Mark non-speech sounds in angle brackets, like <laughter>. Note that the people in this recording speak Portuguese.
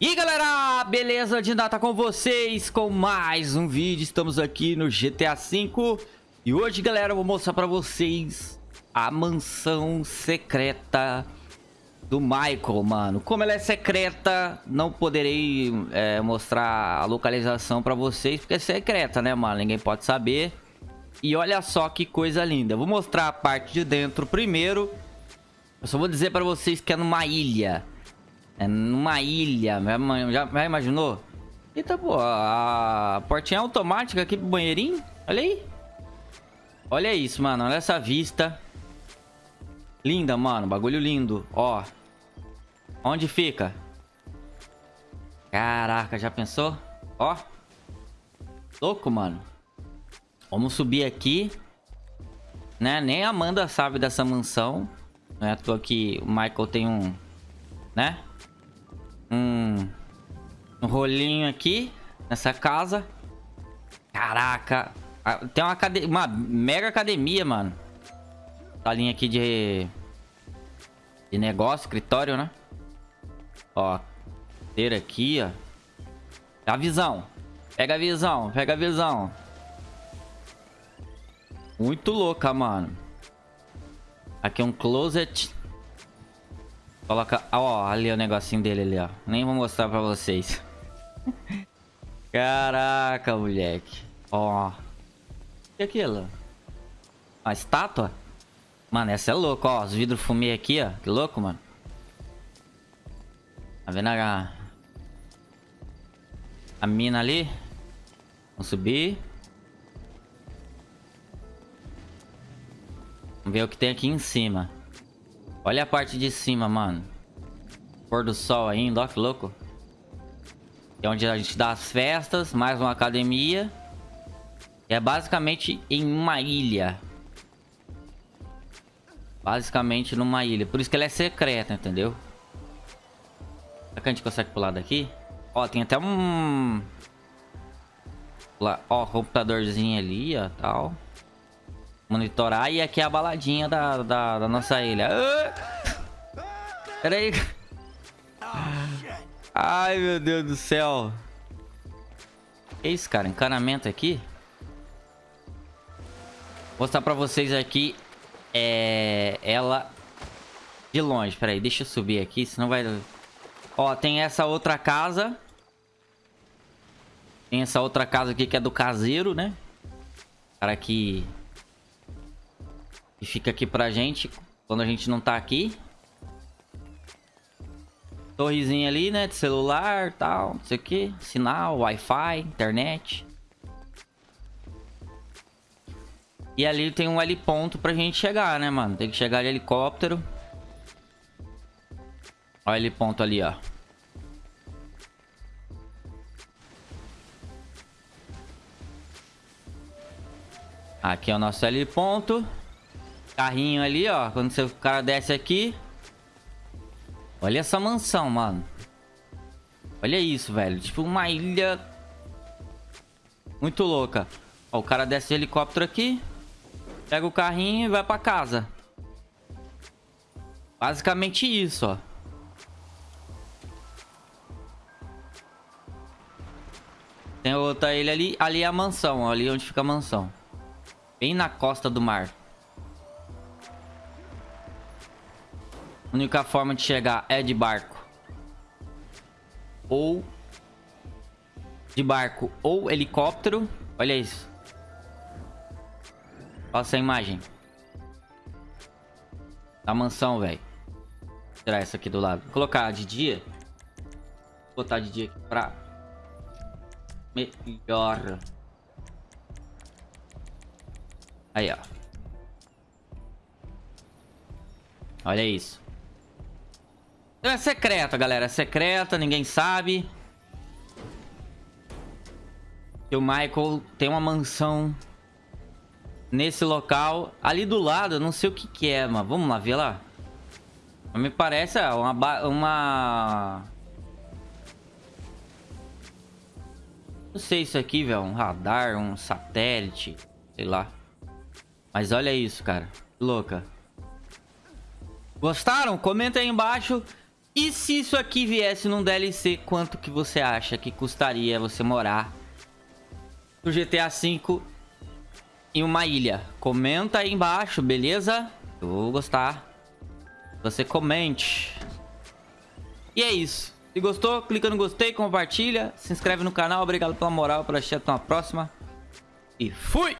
E galera, beleza? De tá com vocês com mais um vídeo. Estamos aqui no GTA V. E hoje, galera, eu vou mostrar pra vocês a mansão secreta do Michael, mano. Como ela é secreta, não poderei é, mostrar a localização pra vocês, porque é secreta, né, mano? Ninguém pode saber. E olha só que coisa linda. Vou mostrar a parte de dentro primeiro. Eu só vou dizer pra vocês que é numa ilha. É numa ilha. Já, já imaginou? Eita, pô. A portinha automática aqui pro banheirinho. Olha aí. Olha isso, mano. Olha essa vista. Linda, mano. Bagulho lindo. Ó. Onde fica? Caraca, já pensou? Ó. Louco, mano. Vamos subir aqui. Né? Nem a Amanda sabe dessa mansão. Não é à toa que o Michael tem um... Né? Um, um rolinho aqui nessa casa. Caraca. Tem uma, uma mega academia, mano. Salinha aqui de... De negócio, escritório, né? Ó. Ter aqui, ó. A visão. Pega a visão, pega a visão. Muito louca, mano. Aqui é um closet. Coloca... Ó, ali o negocinho dele ali, ó. Nem vou mostrar pra vocês. <laughs> Caraca, moleque. Ó. O que é aquilo? Uma estátua? Mano, essa é louca, ó. Os vidros fumê aqui, ó. Que louco, mano. Tá vendo a... A mina ali? Vamos subir. Vamos ver o que tem aqui em cima. Olha a parte de cima, mano. Pôr do sol ainda, ó que louco. É onde a gente dá as festas, mais uma academia. É basicamente em uma ilha. Basicamente numa ilha. Por isso que ela é secreta, entendeu? Será que a gente consegue pular daqui? Ó, tem até um... Ó, computadorzinho ali, ó, tal monitorar. E aqui é a baladinha da, da, da nossa ilha. Ah! Pera aí. Ai, meu Deus do céu. Que isso, cara? Encanamento aqui? Vou mostrar pra vocês aqui. É... Ela... De longe. Pera aí, deixa eu subir aqui, senão vai... Ó, tem essa outra casa. Tem essa outra casa aqui que é do caseiro, né? Cara que e fica aqui pra gente quando a gente não tá aqui. Torrezinha ali, né? De celular tal, não sei o que. Sinal, Wi-Fi, internet. E ali tem um L ponto pra gente chegar, né, mano? Tem que chegar de helicóptero. Olha L ponto ali, ó. Aqui é o nosso L ponto. Carrinho ali, ó. Quando o cara desce aqui. Olha essa mansão, mano. Olha isso, velho. Tipo uma ilha... Muito louca. Ó, o cara desce de helicóptero aqui. Pega o carrinho e vai pra casa. Basicamente isso, ó. Tem outra ilha ali. Ali é a mansão, ó. Ali onde fica a mansão. Bem na costa do mar. A única forma de chegar é de barco. Ou... De barco ou helicóptero. Olha isso. Olha essa imagem. Da mansão, velho. Tirar essa aqui do lado. Vou colocar de dia. Vou botar de dia aqui pra... Melhor. Aí, ó. Olha isso. É secreta, galera. É secreta, ninguém sabe. Que o Michael tem uma mansão nesse local. Ali do lado, eu não sei o que que é, mas vamos lá ver lá. Me parece uma... uma... Não sei isso aqui, velho. Um radar, um satélite. Sei lá. Mas olha isso, cara. Louca. Gostaram? Comenta aí embaixo. E se isso aqui viesse num DLC, quanto que você acha que custaria você morar no GTA V em uma ilha? Comenta aí embaixo, beleza? Eu vou gostar. Você comente. E é isso. Se gostou, clica no gostei, compartilha, se inscreve no canal. Obrigado pela moral, por assistir. Até uma próxima. E fui!